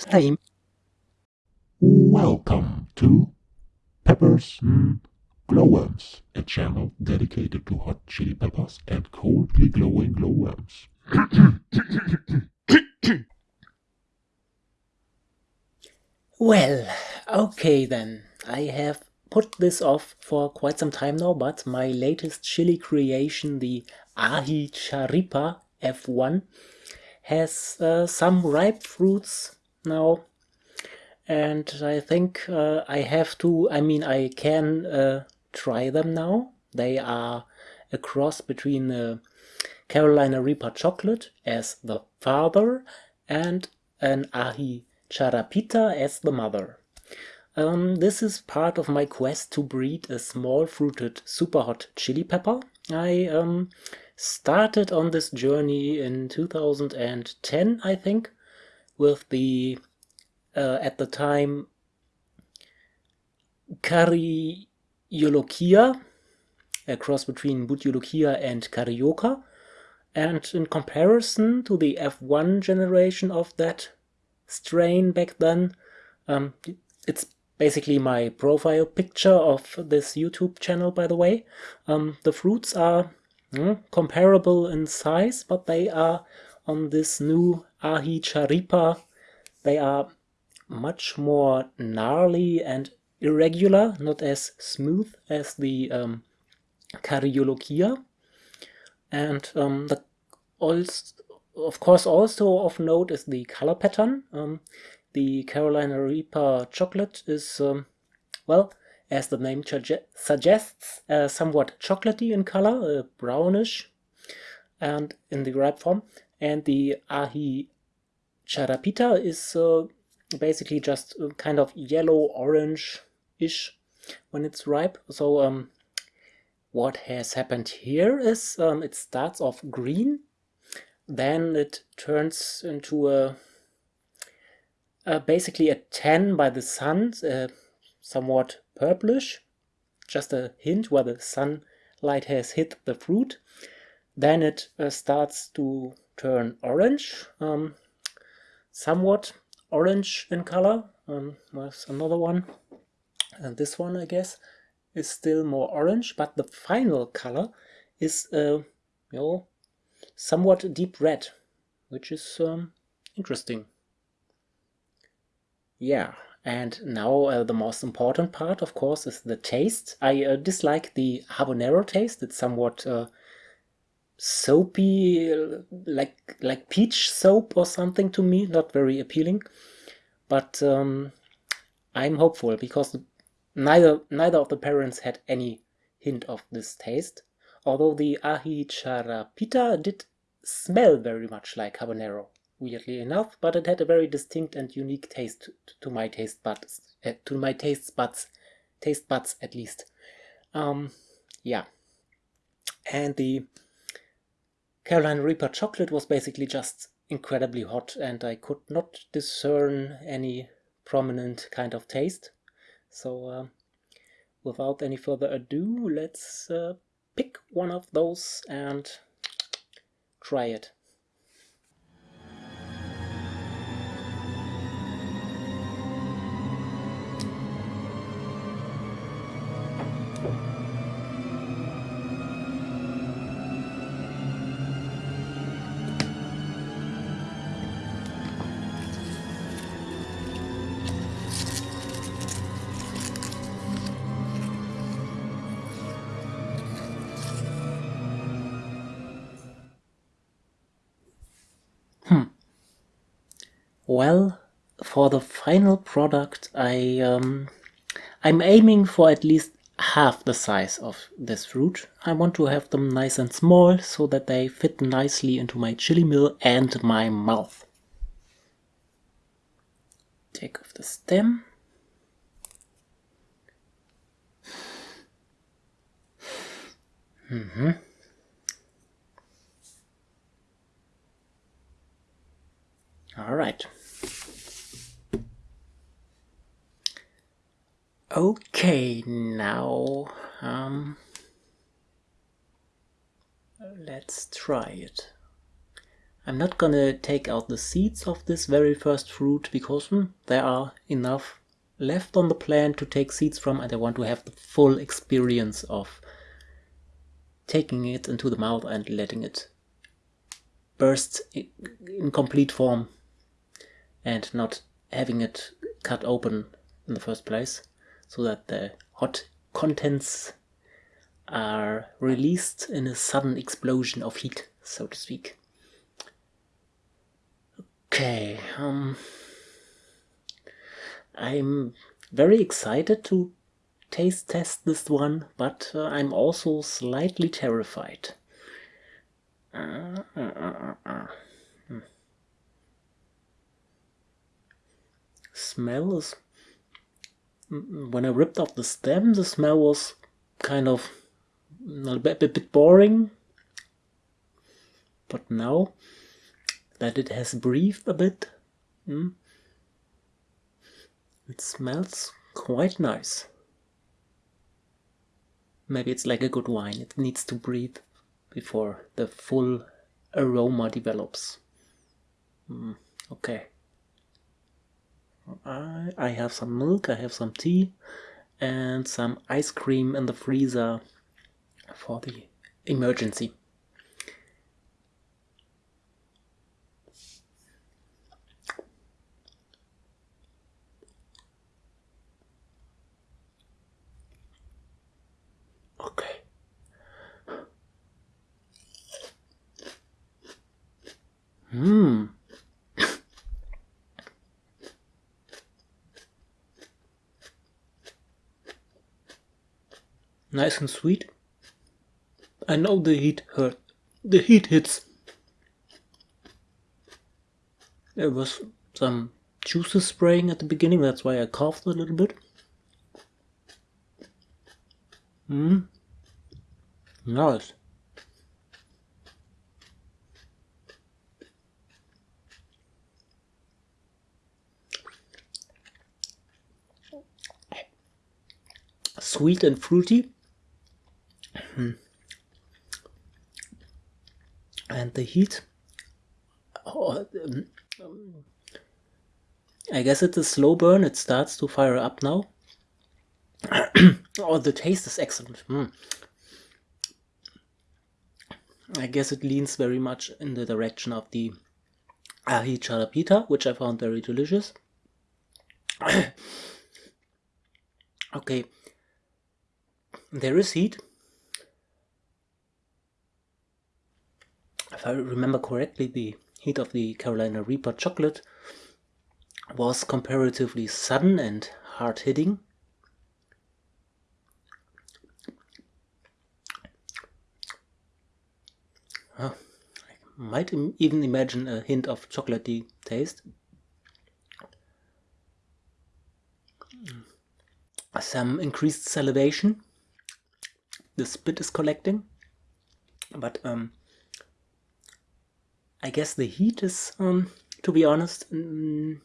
time. Welcome to Peppers mm, Glowworms, a channel dedicated to hot chili peppers and coldly glowing glowworms. Well, okay then. I have put this off for quite some time now, but my latest chili creation, the Aji Charipa F1, has uh, some ripe fruits now. And I think uh, I have to, I mean, I can uh, try them now. They are a cross between a Carolina Reaper chocolate as the father and an Aji Charapita as the mother. Um, this is part of my quest to breed a small fruited super hot chili pepper. I um, started on this journey in 2010, I think, with the, uh, at the time, Cariolochia, a cross between Bhut Jolokia and Carioca. And in comparison to the F1 generation of that strain back then, um, it's basically my profile picture of this YouTube channel, by the way. Um, the fruits are mm, comparable in size, but they are on this new Aji Charipa. They are much more gnarly and irregular, not as smooth as the um, Cariolochia. And um, the also, of course also of note is the color pattern. Um, the Carolina Reaper chocolate is, um, well, as the name suggests, uh, somewhat chocolatey in color, uh, brownish, and in the ripe form. And the Aji Charapita is uh, basically just kind of yellow-orange-ish when it's ripe. So um, what has happened here is um, it starts off green, then it turns into a uh, basically a tan by the sun, uh, somewhat purplish, just a hint where the sunlight has hit the fruit. Then it uh, starts to turn orange, um, somewhat orange in color. Um, there's another one, and this one I guess is still more orange, but the final color is uh, you know, somewhat deep red, which is um, interesting. Yeah, and now uh, the most important part, of course, is the taste. I uh, dislike the habanero taste. It's somewhat uh, soapy, like like peach soap or something to me. Not very appealing. But um, I'm hopeful because neither neither of the parents had any hint of this taste. Although the aji charapita did smell very much like habanero weirdly enough, but it had a very distinct and unique taste to, my taste buds, uh, to my taste buds, taste buds at least. Um, yeah, and the Carolina Reaper chocolate was basically just incredibly hot, and I could not discern any prominent kind of taste. So, uh, without any further ado, let's uh, pick one of those and try it. Well, for the final product, I um, I'm aiming for at least half the size of this fruit. I want to have them nice and small so that they fit nicely into my chili mill and my mouth. Take off the stem. Mm -hmm. All right. Okay, now um, let's try it. I'm not gonna take out the seeds of this very first fruit because hmm, there are enough left on the plant to take seeds from and I want to have the full experience of taking it into the mouth and letting it burst in complete form and not having it cut open in the first place so that the hot contents are released in a sudden explosion of heat, so to speak. Okay, um, I'm very excited to taste test this one, but uh, I'm also slightly terrified. Uh, uh, hmm. Smell is... When I ripped off the stem, the smell was kind of a bit, a bit boring. But now that it has breathed a bit, mm, it smells quite nice. Maybe it's like a good wine, it needs to breathe before the full aroma develops. Mm, okay. I, I have some milk, I have some tea, and some ice cream in the freezer for the emergency. Hmm. Nice and sweet. I know the heat hurt. The heat hits. There was some juices spraying at the beginning, that's why I coughed a little bit. Hmm. Nice. sweet and fruity. Hmm. And the heat. Oh, um, I guess it's a slow burn. It starts to fire up now. oh, the taste is excellent. Mm. I guess it leans very much in the direction of the aji charapita, which I found very delicious. okay, there is heat. If I remember correctly, the heat of the Carolina Reaper chocolate was comparatively sudden and hard-hitting. I might even imagine a hint of chocolatey taste. Some increased salivation the spit is collecting. But um, I guess the heat is, um, to be honest, mm,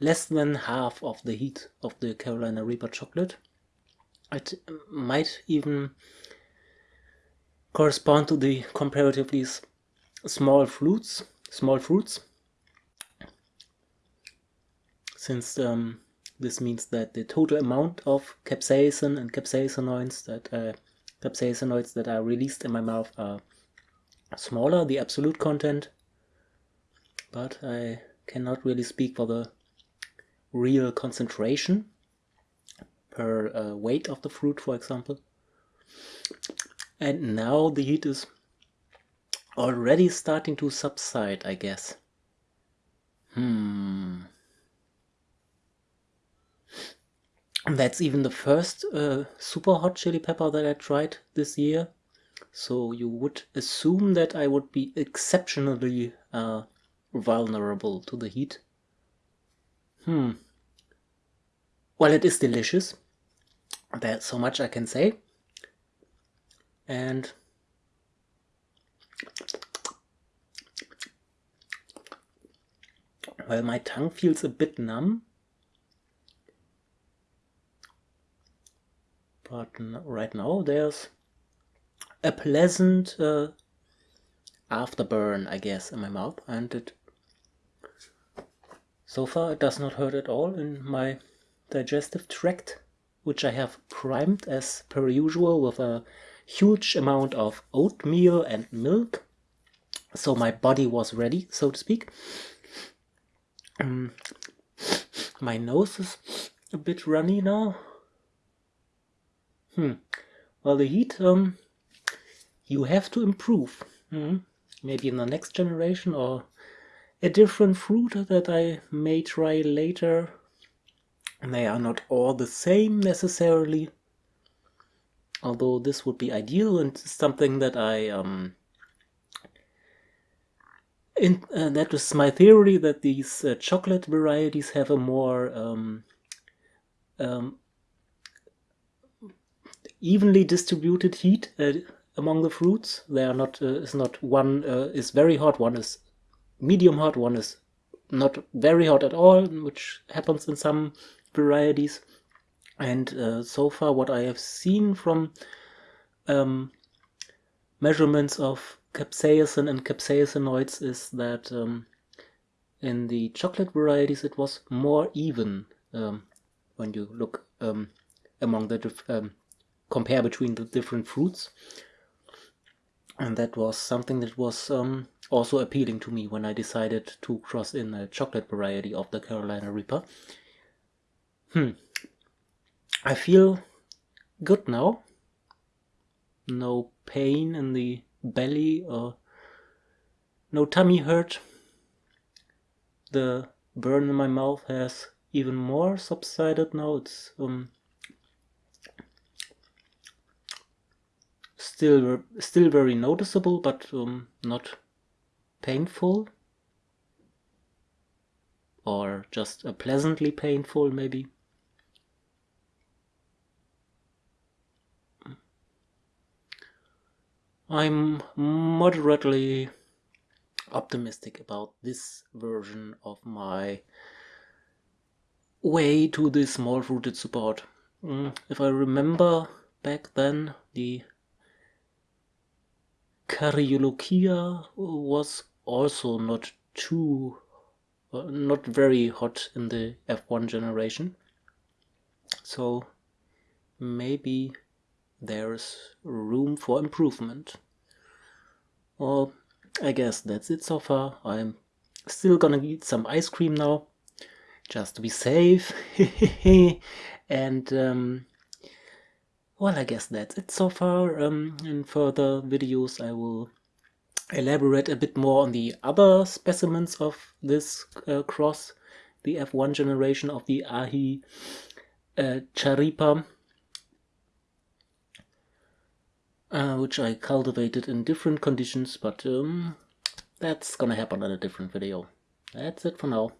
less than half of the heat of the Carolina Reaper chocolate. It might even correspond to the comparatively small fruits, small fruits since um, this means that the total amount of capsaicin and capsaicinoids that uh, capsaicinoids that are released in my mouth are smaller, the absolute content, but I cannot really speak for the real concentration per uh, weight of the fruit, for example. And now the heat is already starting to subside, I guess. Hmm. That's even the first uh, super hot chili pepper that I tried this year. So you would assume that I would be exceptionally uh, vulnerable to the heat. Hmm. Well, it is delicious. There's so much I can say. And well, my tongue feels a bit numb but right now there's a pleasant uh, afterburn, I guess, in my mouth, and it so far it does not hurt at all in my digestive tract, which I have primed as per usual with a huge amount of oatmeal and milk. So my body was ready, so to speak. Um, my nose is a bit runny now. Hmm. Well, the heat, um, you have to improve. Hmm. Maybe in the next generation or a different fruit that I may try later. They are not all the same necessarily. Although this would be ideal and something that I um, in, uh, that is my theory that these uh, chocolate varieties have a more um, um, evenly distributed heat uh, among the fruits. They are not uh, is not one uh, is very hot, one is medium hot, one is not very hot at all, which happens in some varieties. And uh, so far, what I have seen from um, measurements of capsaicin and capsaicinoids is that um, in the chocolate varieties it was more even um, when you look um, among the um, compare between the different fruits and that was something that was um, also appealing to me when I decided to cross in a chocolate variety of the Carolina Reaper. Hmm. I feel good now. No pain in the belly or no tummy hurt. The burn in my mouth has even more subsided now. It's um, still still very noticeable, but um, not painful or just a pleasantly painful maybe. I'm moderately optimistic about this version of my way to the small-rooted support. Mm, if I remember back then, the Caryolochia was also not too, uh, not very hot in the F1 generation. So maybe there's room for improvement. Well, I guess that's it so far. I'm still gonna eat some ice cream now, just to be safe. and um, well, I guess that's it so far. Um, in further videos I will elaborate a bit more on the other specimens of this uh, cross, the F1 generation of the Ahi uh, Charipa uh, which I cultivated in different conditions, but um, that's gonna happen in a different video. That's it for now.